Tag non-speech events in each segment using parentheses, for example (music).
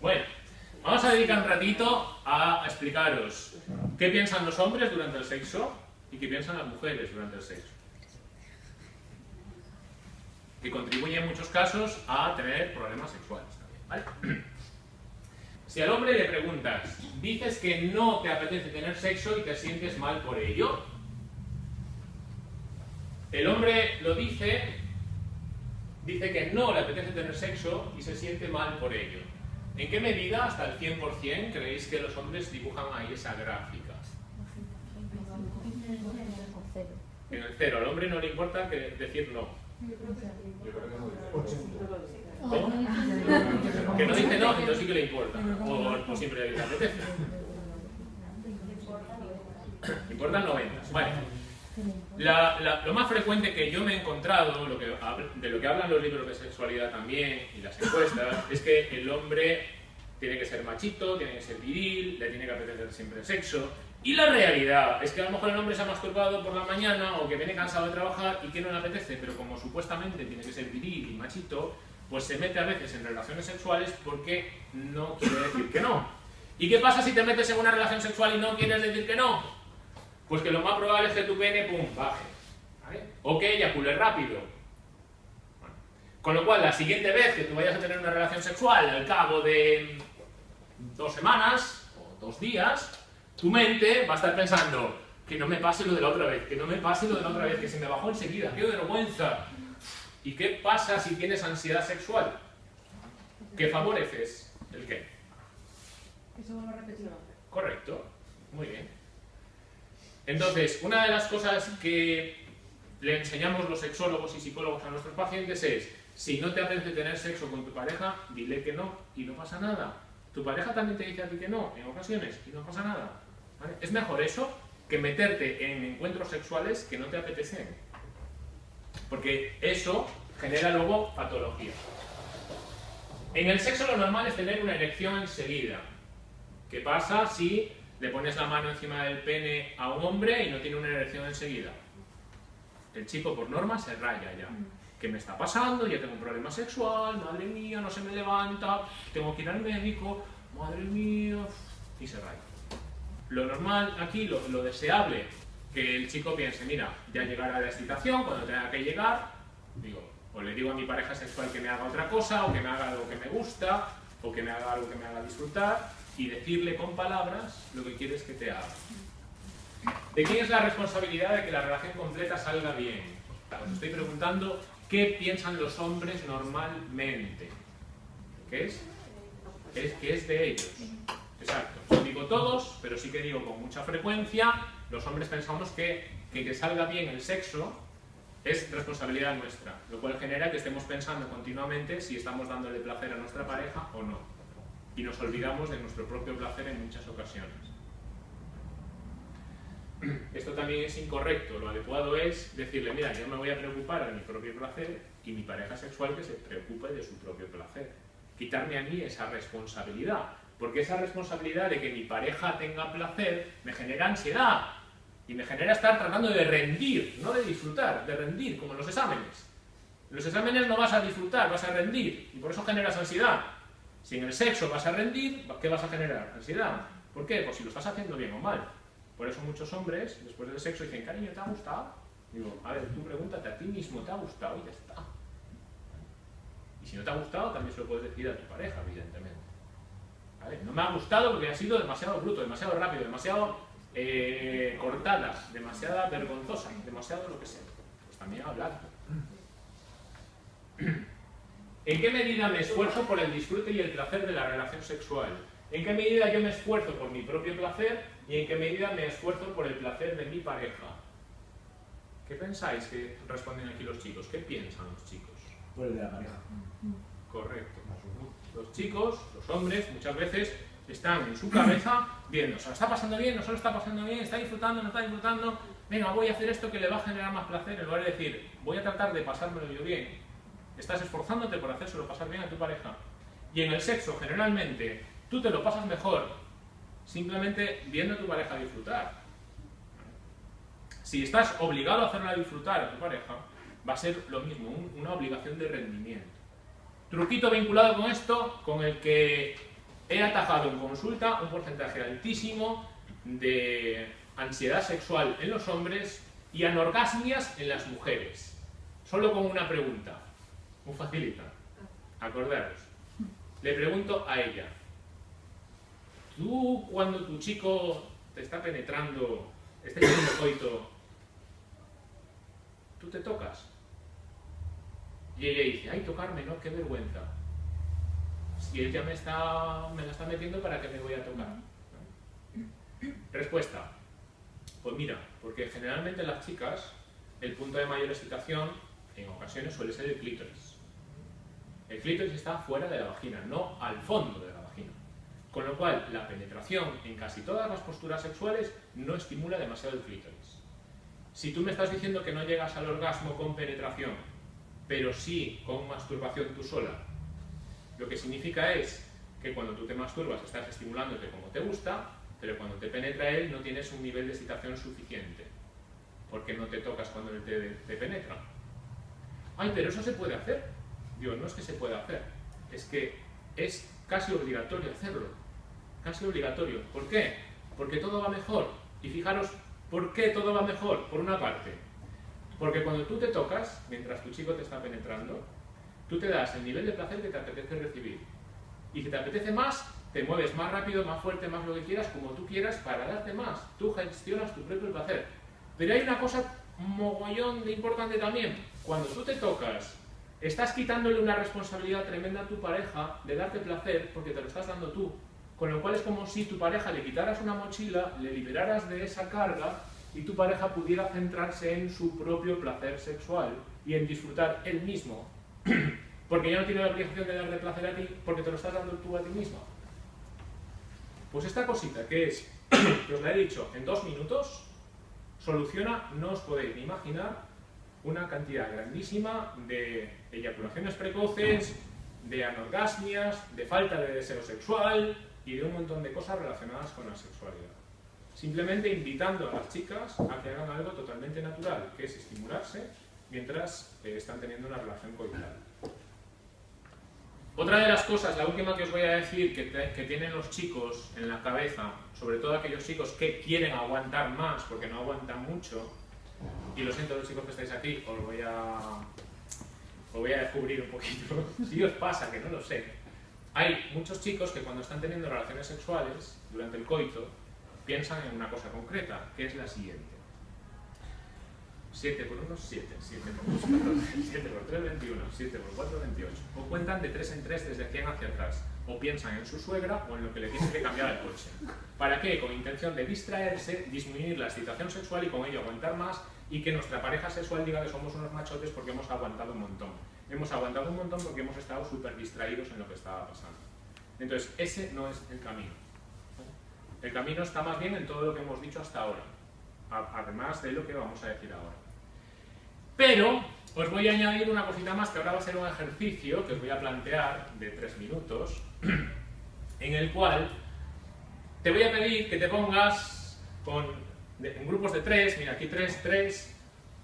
Bueno, vamos a dedicar un ratito a explicaros qué piensan los hombres durante el sexo y qué piensan las mujeres durante el sexo. Que contribuye en muchos casos a tener problemas sexuales también. Si al hombre le preguntas, dices que no te apetece tener sexo y te sientes mal por ello, el hombre lo dice, dice que no le apetece tener sexo y se siente mal por ello. ¿En qué medida, hasta el 100%, creéis que los hombres dibujan ahí esa gráfica? En el cero. Al hombre no le importa que decir no. Que no dice no, entonces sí que le importa. O, siempre le apetece. (laughs) Importan 90. Vale. Lo más frecuente que yo me he encontrado, lo que, de lo que hablan los libros de sexualidad también y las encuestas, (laughs) es que el hombre tiene que ser machito, tiene que ser viril, le tiene que apetecer siempre el sexo. Y la realidad es que a lo mejor el hombre se ha masturbado por la mañana o que viene cansado de trabajar y que no le apetece, pero como supuestamente tiene que ser viril y machito, pues se mete a veces en relaciones sexuales porque no quiere decir que no. ¿Y qué pasa si te metes en una relación sexual y no quieres decir que no? Pues que lo más probable es que tu pene, pum, baje. ¿vale? O que eyacule rápido. Con lo cual, la siguiente vez que tú vayas a tener una relación sexual al cabo de dos semanas o dos días, tu mente va a estar pensando que no me pase lo de la otra vez, que no me pase lo de la otra vez, que se me bajó enseguida, qué vergüenza, ¿Y qué pasa si tienes ansiedad sexual? ¿Qué favoreces? ¿El qué? Eso vuelve a repetir. Correcto. Muy bien. Entonces, una de las cosas que le enseñamos los sexólogos y psicólogos a nuestros pacientes es, si no te apetece tener sexo con tu pareja, dile que no y no pasa nada. Tu pareja también te dice a ti que no, en ocasiones, y no pasa nada. Es mejor eso que meterte en encuentros sexuales que no te apetecen. Porque eso genera luego patología. En el sexo lo normal es tener una erección enseguida. ¿Qué pasa si le pones la mano encima del pene a un hombre y no tiene una erección enseguida? El chico por norma se raya ya. ¿Qué me está pasando? Ya tengo un problema sexual, madre mía, no se me levanta, tengo que ir al médico, madre mía, y se raya. Lo normal aquí, lo, lo deseable, que el chico piense, mira, ya llegará la excitación, cuando tenga que llegar, digo, o le digo a mi pareja sexual que me haga otra cosa, o que me haga algo que me gusta, o que me haga algo que me haga disfrutar, y decirle con palabras lo que quieres que te haga. ¿De quién es la responsabilidad de que la relación completa salga bien? Os estoy preguntando qué piensan los hombres normalmente. ¿Qué es? Es que es de ellos. Exacto. No digo todos, pero sí que digo con mucha frecuencia, los hombres pensamos que que, salga bien el sexo es responsabilidad nuestra, lo cual genera que estemos pensando continuamente si estamos dándole placer a nuestra pareja o no. Y nos olvidamos de nuestro propio placer en muchas ocasiones. Esto también es incorrecto, lo adecuado es decirle, mira, yo me voy a preocupar de mi propio placer y mi pareja sexual que se preocupe de su propio placer. Quitarme a mí esa responsabilidad, porque esa responsabilidad de que mi pareja tenga placer me genera ansiedad, y me genera estar tratando de rendir, no de disfrutar, de rendir, como en los exámenes. En los exámenes no vas a disfrutar, vas a rendir, y por eso generas ansiedad. Si en el sexo vas a rendir, ¿qué vas a generar? Ansiedad. ¿Por qué? Pues si lo estás haciendo bien o mal. Por eso muchos hombres, después del sexo, dicen, cariño, ¿te ha gustado? Digo, a ver, tú pregúntate a ti mismo, ¿te ha gustado? Y ya está. Y si no te ha gustado, también se lo puedes decir a tu pareja, evidentemente. No me ha gustado porque ha sido demasiado bruto, demasiado rápido, demasiado eh, cortada, demasiada vergonzosa, demasiado lo que sea. Pues también hablar. ¿En qué medida me esfuerzo por el disfrute y el placer de la relación sexual? ¿En qué medida yo me esfuerzo por mi propio placer y en qué medida me esfuerzo por el placer de mi pareja? ¿Qué pensáis que responden aquí los chicos? ¿Qué piensan los chicos? Por el de la pareja. Correcto. Los chicos, los hombres, muchas veces están en su cabeza viendo, ¿se lo está pasando bien? ¿No se lo está pasando bien? ¿Está disfrutando? ¿No está disfrutando? Venga, voy a hacer esto que le va a generar más placer, en lugar de decir, voy a tratar de pasármelo yo bien. Estás esforzándote por hacérselo pasar bien a tu pareja. Y en el sexo, generalmente, tú te lo pasas mejor simplemente viendo a tu pareja disfrutar. Si estás obligado a hacerla disfrutar a tu pareja, va a ser lo mismo, una obligación de rendimiento. Truquito vinculado con esto, con el que he atajado en consulta un porcentaje altísimo de ansiedad sexual en los hombres y anorgasmias en las mujeres. Solo con una pregunta. Muy facilita. Acordaros. Le pregunto a ella. ¿Tú cuando tu chico te está penetrando, este haciendo coito, tú te tocas? Y ella dice, ay, tocarme, ¿no? Qué vergüenza. Si él ya me, está, me la está metiendo, ¿para qué me voy a tocar? Respuesta. Pues mira, porque generalmente las chicas el punto de mayor excitación en ocasiones suele ser el clítoris. El clítoris está fuera de la vagina, no al fondo de la vagina. Con lo cual, la penetración en casi todas las posturas sexuales no estimula demasiado el clítoris. Si tú me estás diciendo que no llegas al orgasmo con penetración, pero sí con masturbación tú sola, lo que significa es que cuando tú te masturbas estás estimulándote como te gusta, pero cuando te penetra él no tienes un nivel de excitación suficiente, porque no te tocas cuando él te, penetra. Ay, pero eso se puede hacer. Digo, no es que se pueda hacer, es que es casi obligatorio hacerlo. Casi obligatorio. ¿Por qué? Porque todo va mejor. Y fijaros, ¿por qué todo va mejor? Por una parte, porque cuando tú te tocas, mientras tu chico te está penetrando, tú te das el nivel de placer que te apetece recibir. Y si te apetece más, te mueves más rápido, más fuerte, más lo que quieras, como tú quieras, para darte más. Tú gestionas tu propio placer. Pero hay una cosa mogollón de importante también. Cuando tú te tocas, estás quitándole una responsabilidad tremenda a tu pareja de darte placer porque te lo estás dando tú. Con lo cual es como si tu pareja le quitaras una mochila, le liberaras de esa carga y tu pareja pudiera centrarse en su propio placer sexual y en disfrutar él mismo. (clears throat) porque ya no tiene la obligación de darte placer a ti porque te lo estás dando tú a ti mismo. Pues esta cosita que es, (clears throat) que os la he dicho en dos minutos, soluciona, no os podéis ni imaginar, una cantidad grandísima de eyaculaciones precoces, de anorgasmias, de falta de deseo sexual y de un montón de cosas relacionadas con la sexualidad. Simplemente invitando a las chicas a que hagan algo totalmente natural, que es estimularse mientras eh, están teniendo una relación coital. Otra de las cosas, la última que os voy a decir, que, tienen los chicos en la cabeza, sobre todo aquellos chicos que quieren aguantar más porque no aguantan mucho, y lo siento los chicos que estáis aquí, os voy a, os voy a descubrir un poquito, (laughs) si os pasa, que no lo sé. Hay muchos chicos que cuando están teniendo relaciones sexuales, durante el coito, piensan en una cosa concreta, que es la siguiente. 7 por 1, 7, 7 por 2, 14, 7 por 3, 21, 7 por 4, 28. O cuentan de 3 en 3 desde 100 hacia atrás. O piensan en su suegra o en lo que le tiene que cambiar el coche. ¿Para qué? Con intención de distraerse, disminuir la excitación sexual y con ello aguantar más y que nuestra pareja sexual diga que somos unos machotes porque hemos aguantado un montón. Hemos aguantado un montón porque hemos estado súper distraídos en lo que estaba pasando. Entonces, ese no es el camino. El camino está más bien en todo lo que hemos dicho hasta ahora, además de lo que vamos a decir ahora. Pero os voy a añadir una cosita más que ahora va a ser un ejercicio que os voy a plantear de tres minutos, (clears throat) en el cual te voy a pedir que te pongas con, en grupos de tres, mira aquí tres, tres,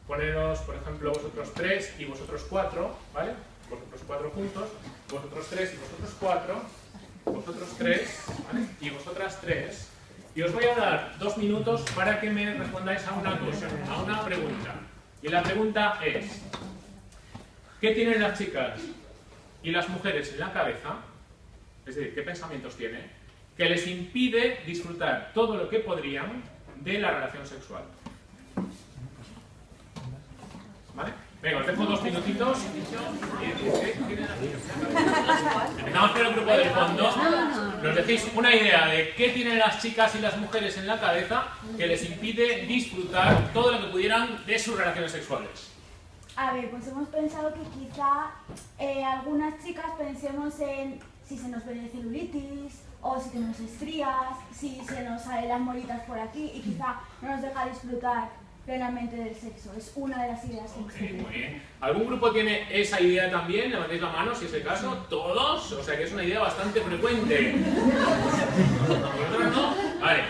poneros por ejemplo vosotros tres y vosotros cuatro, ¿vale? Vosotros cuatro juntos, vosotros tres y vosotros cuatro, vosotros tres, ¿vale? Y vosotras tres. Y os voy a dar dos minutos para que me respondáis a una cosa, a una pregunta. Y la pregunta es, ¿qué tienen las chicas y las mujeres en la cabeza? Es decir, ¿qué pensamientos tienen? Que les impide disfrutar todo lo que podrían de la relación sexual. ¿Vale? Venga, os dejo dos minutitos. Empezamos por el grupo del fondo. Nos decís una idea de qué tienen las chicas y las mujeres en la cabeza que les impide disfrutar todo lo que pudieran de sus relaciones sexuales. A ver, pues hemos pensado que quizá eh, algunas chicas pensemos en si se nos ven celulitis, o si tenemos estrías, si se nos salen las molitas por aquí y quizá no nos deja disfrutar plenamente del sexo. Es una de las ideas que okay, muy bien. ¿Algún grupo tiene esa idea también? Levantéis la mano si es el caso. ¿Todos? O sea que es una idea bastante frecuente. ¿Vosotros no? Vale.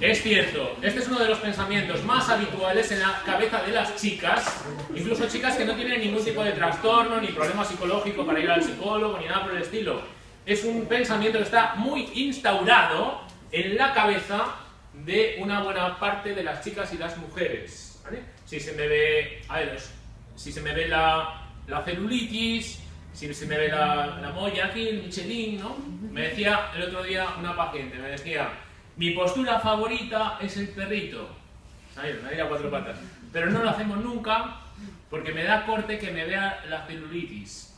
Es cierto, este es uno de los pensamientos más habituales en la cabeza de las chicas, incluso chicas que no tienen ningún tipo de trastorno, ni problema psicológico para ir al psicólogo, ni nada por el estilo. es un pensamiento que está muy instaurado en la cabeza de una buena parte de las chicas y las mujeres. Si se me ve, a ver, si se me ve la, la celulitis, si se me ve la, la molla aquí, el Michelin, ¿no? Me decía el otro día una paciente, me decía, mi postura favorita es el perrito. ¿Sabes? Me a cuatro patas. Pero no lo hacemos nunca porque me da corte que me vea la celulitis.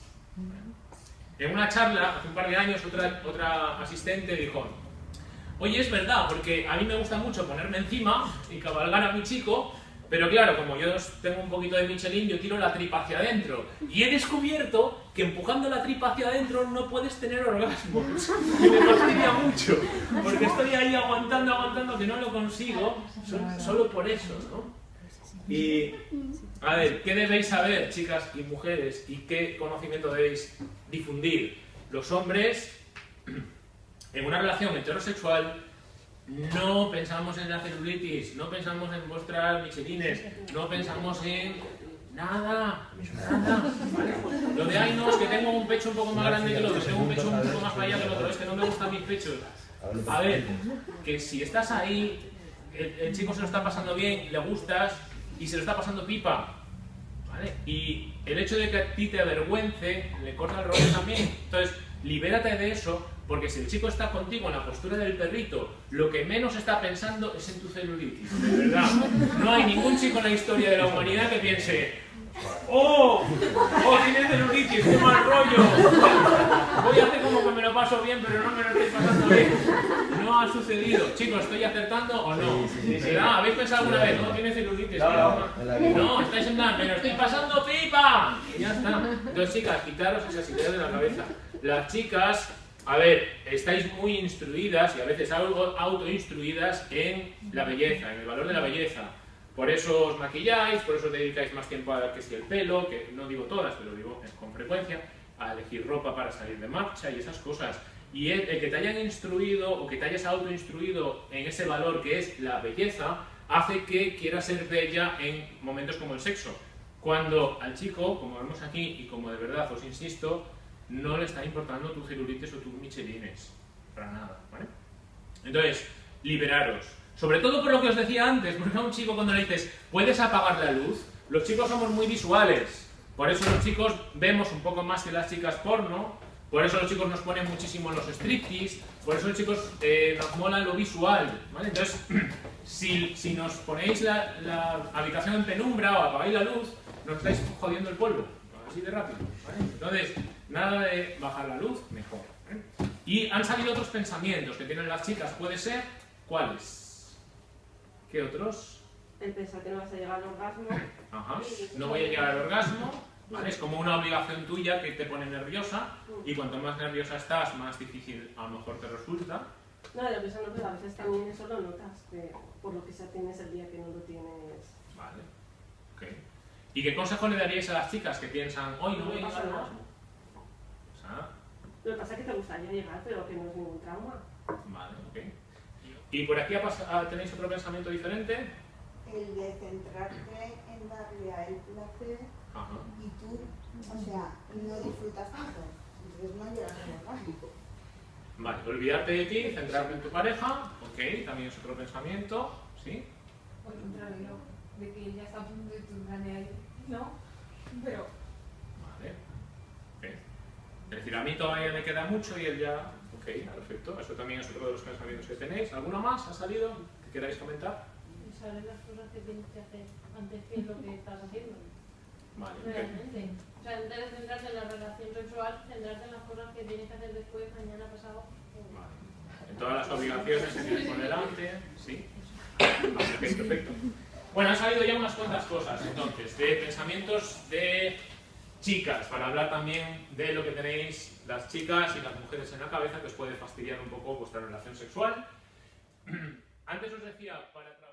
En una charla, hace un par de años, otra, otra asistente dijo, oye, es verdad, porque a mí me gusta mucho ponerme encima y cabalgar a mi chico, pero claro, como yo tengo un poquito de Michelin, yo tiro la tripa hacia adentro. Y he descubierto que empujando la tripa hacia adentro no puedes tener orgasmos. (laughs) Y me fastidia mucho, porque estoy ahí aguantando, aguantando, que no lo consigo, solo por eso, ¿no? Y, a ver, ¿qué debéis saber, chicas y mujeres? ¿Y qué conocimiento debéis difundir? Los hombres, en una relación heterosexual, no pensamos en la celulitis, no pensamos en mostrar michelines, no pensamos en nada, nada, Lo de ay no, es que tengo un pecho un poco más grande que el otro, tengo un pecho un poco más allá que el otro, es que no me gustan mis pechos. A ver, que si estás ahí, el, chico se lo está pasando bien le gustas y se lo está pasando pipa, ¿vale? Y el hecho de que a ti te avergüence, le corta el rollo también. Entonces, libérate de eso porque si el chico está contigo en la postura del perrito, lo que menos está pensando es en tu celulitis, de verdad. No hay ningún chico en la historia de la humanidad que piense ¡Oh! ¡Oh, tiene celulitis! ¡Qué mal rollo! Voy a hacer como que me lo paso bien, pero no me lo estoy pasando bien. No ha sucedido. Chicos, ¿estoy acertando o no? ¿Habéis pensado alguna vez? No, tiene celulitis. No, no, estáis en plan, me lo estoy pasando pipa. Y ya está. Entonces, chicas, quitaros esas ideas de la cabeza. Las chicas a ver, estáis muy instruidas y a veces algo autoinstruidas en la belleza, en el valor de la belleza. Por eso os maquilláis, por eso os dedicáis más tiempo a que si el pelo, que no digo todas, pero digo con frecuencia, a elegir ropa para salir de marcha y esas cosas. Y el, que te hayan instruido o que te hayas autoinstruido en ese valor que es la belleza, hace que quieras ser bella en momentos como el sexo. Cuando al chico, como vemos aquí y como de verdad os insisto, no le está importando tu celulitis o tus michelines, para nada, ¿vale? Entonces, liberaros. Sobre todo por lo que os decía antes, (laughs) porque a un chico cuando le dices, ¿puedes apagar la luz? Los chicos somos muy visuales, por eso los chicos vemos un poco más que las chicas porno, por eso los chicos nos ponen muchísimo los striptease, por eso los chicos eh, nos mola lo visual, ¿vale? Entonces, (clears throat) si, si nos ponéis la, la habitación en penumbra o apagáis la luz, nos estáis jodiendo el polvo, así de rápido, ¿vale? Entonces, Nada de bajar la luz, mejor. ¿eh? Y han salido otros pensamientos que tienen las chicas. ¿Puede ser? ¿Cuáles? ¿Qué otros? El pensar que no vas a llegar al orgasmo. Ajá. No voy a llegar al orgasmo. ¿vale? Es como una obligación tuya que te pone nerviosa y cuanto más nerviosa estás, más difícil a lo mejor te resulta. No, lo que no, pero a veces también eso lo notas, que por lo que sea tienes el día que no lo. ¿Y qué consejo le daríais a las chicas que piensan, hoy no voy a llegar? Lo que pasa es que te gustaría llegar, pero que no es ningún trauma. Vale, ok. ¿Y por aquí tenéis otro pensamiento diferente? El de centrarte en darle a él placer y tú, o sea, no disfrutas tanto. Entonces no llegas a orgasmo. Vale, olvidarte de ti, centrarte en tu pareja, ok, también es otro pensamiento, ¿sí? O el contrario, de que ya está a punto de tu ahí, no, pero es decir, a mí todavía me queda mucho y él ya... Ok, perfecto. Eso también es otro de los pensamientos que tenéis. ¿Alguno más ha salido que queráis comentar? Saber las cosas que tienes que hacer antes que lo que estás haciendo. Vale, Realmente. O sea, vez de centrarte en la relación sexual, centrarte en las cosas que tienes que hacer después, mañana, pasado. Vale. En todas las obligaciones que tienes por delante, ¿sí? Vale, perfecto. Bueno, han salido ya unas cuantas cosas, entonces, de pensamientos de chicas, para hablar también de lo que tenéis las chicas y las mujeres en la cabeza que os puede fastidiar un poco vuestra relación sexual. (clears throat) Antes os decía, para.